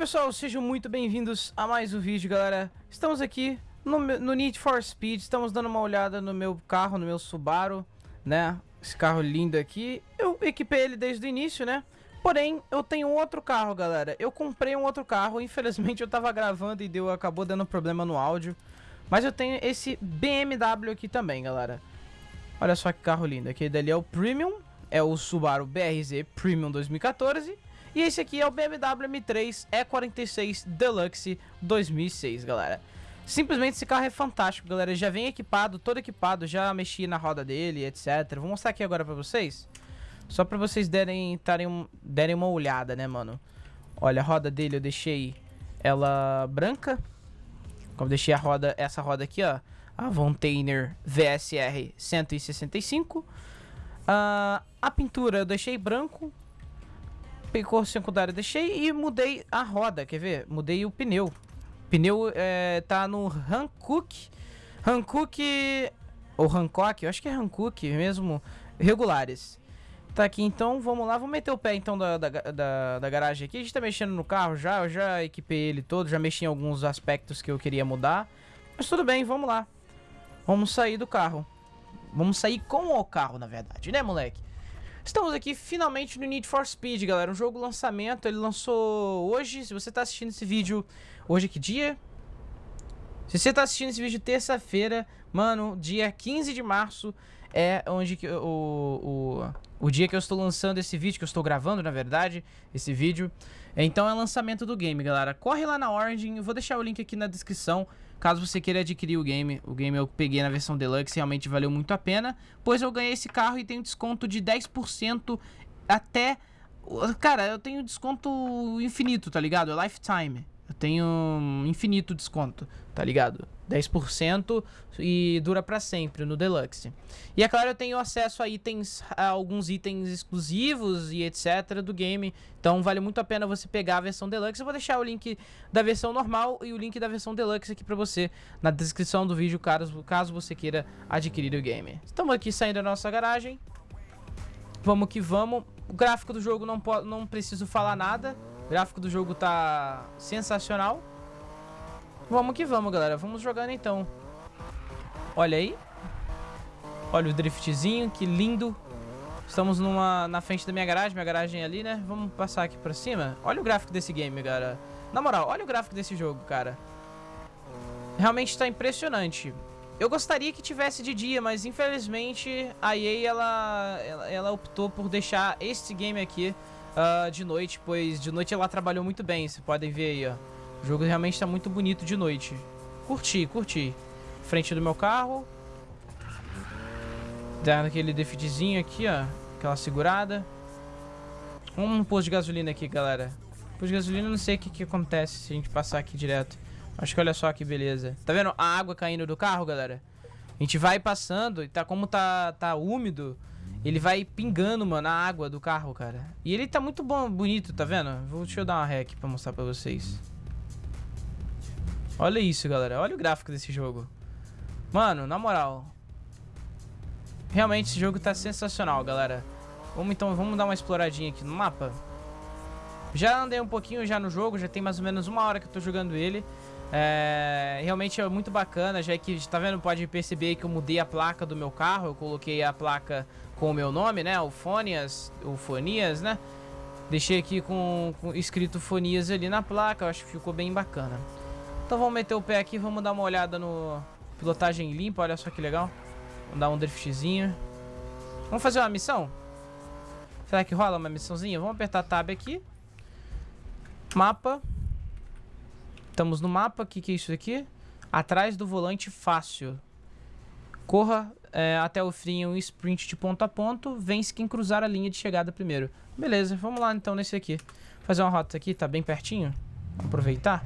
pessoal, sejam muito bem-vindos a mais um vídeo, galera. Estamos aqui no, no, Need for Speed, estamos dando uma olhada no meu carro, no meu Subaru, né? Esse carro lindo aqui. Eu equipei ele desde o início, né? Porém, eu tenho outro carro, galera. Eu comprei um outro carro, infelizmente eu tava gravando e deu, acabou dando problema no áudio. Mas eu tenho esse BMW aqui também, galera. Olha só que carro lindo. Aquele dali é o Premium, é o Subaru BRZ Premium 2014. E esse aqui é o BMW M3 E46 Deluxe 2006, galera. Simplesmente esse carro é fantástico, galera. Já vem equipado, todo equipado, já mexi na roda dele, etc. Vou mostrar aqui agora pra vocês. Só pra vocês derem, tarem, derem uma olhada, né, mano? Olha, a roda dele eu deixei ela branca. Como deixei a roda, essa roda aqui, ó. A Vontainer VSR 165. Uh, a pintura eu deixei branco cor secundária deixei e mudei a roda, quer ver? Mudei o pneu. Pneu é, tá no Hankook. Hankook ou Hancock, eu acho que é Hankook mesmo, regulares. Tá aqui então, vamos lá, vamos meter o pé então da, da, da, da, garagem aqui. A gente tá mexendo no carro já, eu já equipei ele todo, já mexi em alguns aspectos que eu queria mudar. Mas tudo bem, vamos lá. Vamos sair do carro. Vamos sair com o carro, na verdade, né, moleque? Estamos aqui finalmente no Need for Speed, galera. Um jogo lançamento, ele lançou hoje. Se você está assistindo esse vídeo, hoje que dia? Se você está assistindo esse vídeo terça-feira, mano, dia 15 de março é onde que, o, o, o dia que eu estou lançando esse vídeo, que eu estou gravando, na verdade, esse vídeo. Então é lançamento do game, galera. Corre lá na Origin, eu vou deixar o link aqui na descrição. Caso você queira adquirir o game, o game eu peguei na versão Deluxe, realmente valeu muito a pena. Pois eu ganhei esse carro e tenho desconto de 10% até... Cara, eu tenho desconto infinito, tá ligado? É lifetime. Eu tenho infinito desconto, tá ligado? 10% e dura para sempre no Deluxe. E é claro, eu tenho acesso a itens, a alguns itens exclusivos e etc do game. Então vale muito a pena você pegar a versão Deluxe. Eu vou deixar o link da versão normal e o link da versão Deluxe aqui para você na descrição do vídeo, caso, caso você queira adquirir o game. Estamos aqui saindo da nossa garagem. Vamos que vamos. O gráfico do jogo não, não preciso falar nada. O gráfico do jogo tá sensacional. Vamos que vamos, galera. Vamos jogando então. Olha aí. Olha o driftzinho, que lindo. Estamos numa, na frente da minha garagem, minha garagem é ali, né? Vamos passar aqui pra cima. Olha o gráfico desse game, cara. Na moral, olha o gráfico desse jogo, cara. Realmente tá impressionante. Eu gostaria que tivesse de dia, mas infelizmente a EA, ela, ela, ela optou por deixar este game aqui uh, de noite, pois de noite ela trabalhou muito bem, vocês podem ver aí, ó. O jogo realmente está muito bonito de noite. Curti, curti. Frente do meu carro. Dando aquele defeatzinho aqui, ó. Aquela segurada. No posto de gasolina aqui, galera. Posto de gasolina, não sei o que, que acontece se a gente passar aqui direto. Acho que olha só que beleza. Tá vendo a água caindo do carro, galera? A gente vai passando e tá como tá, tá úmido, ele vai pingando, mano, a água do carro, cara. E ele tá muito bom, bonito, tá vendo? Vou, deixa eu dar uma ré aqui pra mostrar pra vocês. Olha isso, galera. Olha o gráfico desse jogo. Mano, na moral. Realmente esse jogo tá sensacional, galera. Vamos então, vamos dar uma exploradinha aqui no mapa. Já andei um pouquinho já no jogo, já tem mais ou menos uma hora que eu tô jogando ele. É, realmente é muito bacana, já que, tá vendo, pode perceber que eu mudei a placa do meu carro, eu coloquei a placa com o meu nome, né, o Fonias, o Fonias, né, deixei aqui com, com escrito Fonias ali na placa, eu acho que ficou bem bacana. Então vamos meter o pé aqui, vamos dar uma olhada no pilotagem limpa, olha só que legal, vamos dar um driftzinho. Vamos fazer uma missão? Será que rola uma missãozinha? Vamos apertar Tab aqui. Mapa. Estamos no mapa. O que, que é isso aqui? Atrás do volante fácil. Corra é, até o fim um sprint de ponto a ponto. Vence quem cruzar a linha de chegada primeiro. Beleza, vamos lá então nesse aqui. Fazer uma rota aqui, tá bem pertinho. Aproveitar.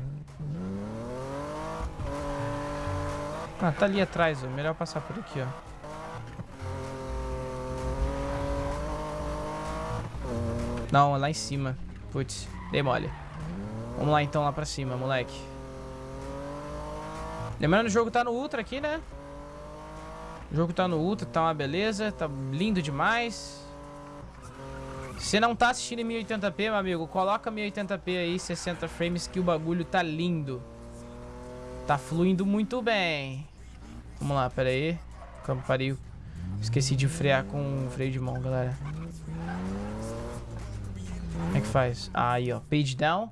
Ah, tá ali atrás, ó. Melhor passar por aqui, ó. Não, lá em cima. Putz, dei mole. Vamos lá então, lá pra cima, moleque. Lembrando, o jogo tá no Ultra aqui, né? O jogo tá no Ultra, tá uma beleza, tá lindo demais. Se não tá assistindo em 1080p, meu amigo, coloca 1080p aí, 60 frames, que o bagulho tá lindo. Tá fluindo muito bem. Vamos lá, pera aí. Campo pariu. Esqueci de frear com freio de mão, galera. Como é que faz? Ah, aí, ó. Page down.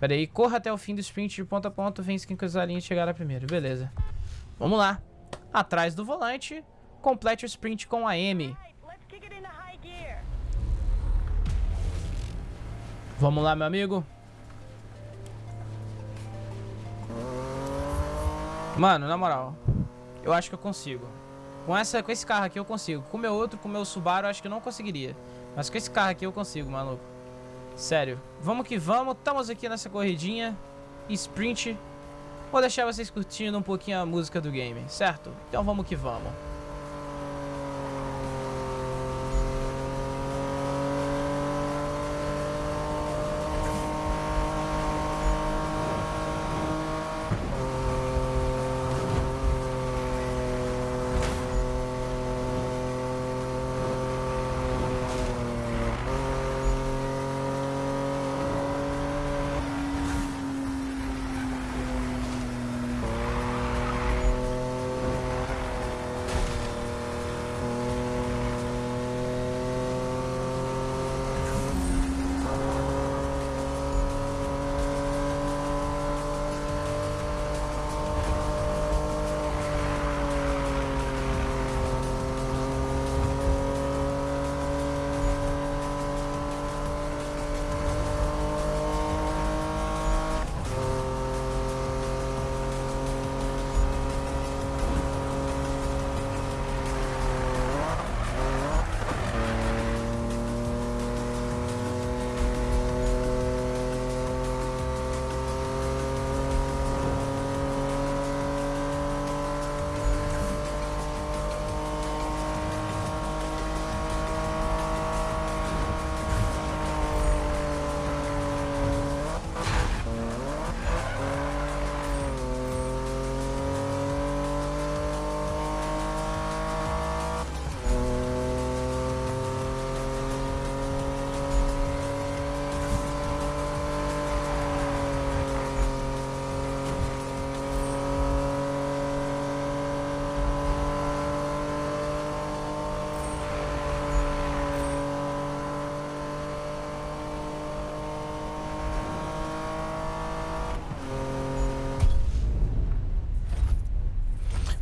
Pera aí. Corra até o fim do sprint de ponta a ponta. Vence quem cruzar a linha chegar primeiro. Beleza. Vamos lá. Atrás do volante. Complete o sprint com a M. Vamos lá, meu amigo. Mano, na moral. Eu acho que eu consigo. Com, essa, com esse carro aqui eu consigo. Com o meu outro, com o meu Subaru, eu acho que eu não conseguiria. Mas com esse carro aqui eu consigo, maluco. Sério. Vamos que vamos. Estamos aqui nessa corridinha. Sprint. Vou deixar vocês curtindo um pouquinho a música do game, certo? Então vamos que vamos.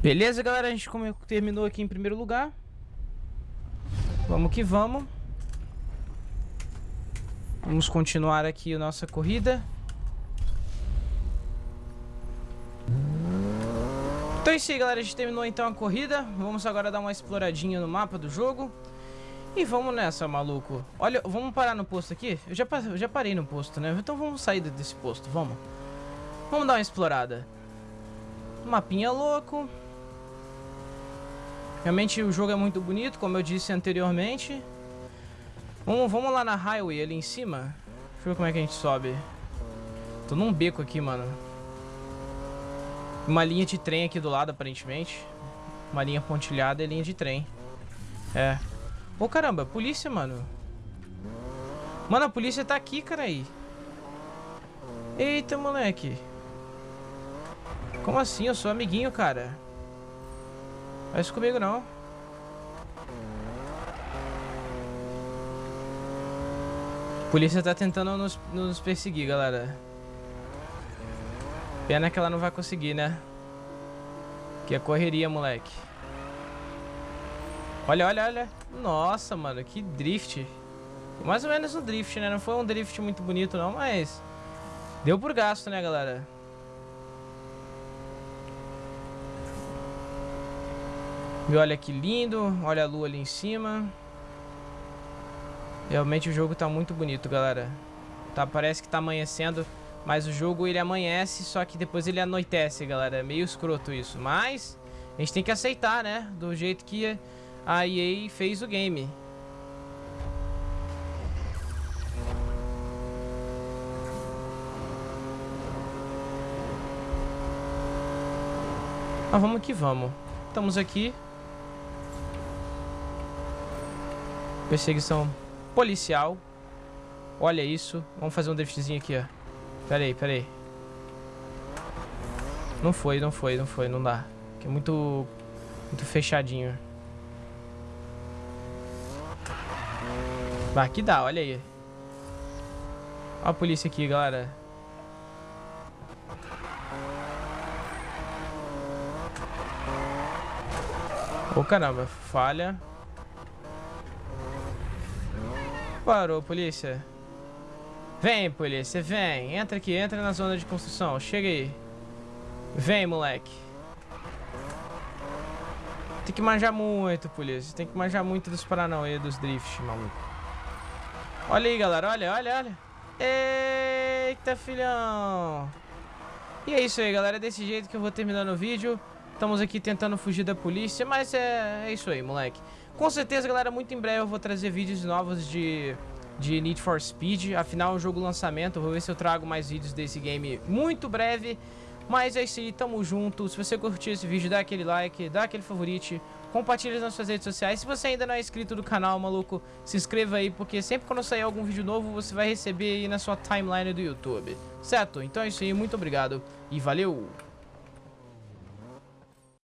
Beleza, galera? A gente terminou aqui em primeiro lugar. Vamos que vamos. Vamos continuar aqui a nossa corrida. Então é isso aí, galera. A gente terminou então a corrida. Vamos agora dar uma exploradinha no mapa do jogo. E vamos nessa, maluco. Olha, vamos parar no posto aqui? Eu já, eu já parei no posto, né? Então vamos sair desse posto, vamos. Vamos dar uma explorada. Mapinha louco. Realmente o jogo é muito bonito, como eu disse anteriormente. Vamos, vamos lá na highway ali em cima. Deixa eu ver como é que a gente sobe. Tô num beco aqui, mano. Uma linha de trem aqui do lado, aparentemente. Uma linha pontilhada e linha de trem. É. Ô, oh, caramba, polícia, mano. Mano, a polícia tá aqui, cara aí. Eita, moleque. Como assim? Eu sou amiguinho, cara. Faz comigo não. A polícia tá tentando nos, nos perseguir, galera. Pena que ela não vai conseguir, né? Que é correria, moleque. Olha, olha, olha. Nossa, mano, que drift. Mais ou menos um drift, né? Não foi um drift muito bonito, não, mas... Deu por gasto, né, galera? E olha que lindo, olha a lua ali em cima. Realmente o jogo tá muito bonito, galera. Tá, parece que tá amanhecendo, mas o jogo ele amanhece, só que depois ele anoitece, galera. É meio escroto isso, mas a gente tem que aceitar, né? Do jeito que a EA fez o game. Mas vamos que vamos. Estamos aqui Perseguição policial. Olha isso. Vamos fazer um driftzinho aqui, ó. Pera aí, pera aí. Não foi, não foi, não foi, não dá. Aqui é muito, muito fechadinho. Bah, aqui dá, olha aí. Olha a polícia aqui, galera. Ô, oh, caramba, falha. Parou, polícia. Vem, polícia, vem. Entra aqui, entra na zona de construção. Chega aí. Vem, moleque. Tem que manjar muito, polícia. Tem que manjar muito dos Paranauê, dos drifts, maluco. Olha aí, galera. Olha, olha, olha. Eita, filhão. E é isso aí, galera. É desse jeito que eu vou terminando o vídeo. Estamos aqui tentando fugir da polícia, mas é, é isso aí, moleque. Com certeza, galera, muito em breve eu vou trazer vídeos novos de, de Need for Speed. Afinal, é um jogo lançamento. Vou ver se eu trago mais vídeos desse game muito breve. Mas é isso aí, tamo junto. Se você curtiu esse vídeo, dá aquele like, dá aquele favorite. Compartilha nas suas redes sociais. Se você ainda não é inscrito do canal, maluco, se inscreva aí. Porque sempre quando sair algum vídeo novo, você vai receber aí na sua timeline do YouTube. Certo? Então é isso aí, muito obrigado e valeu!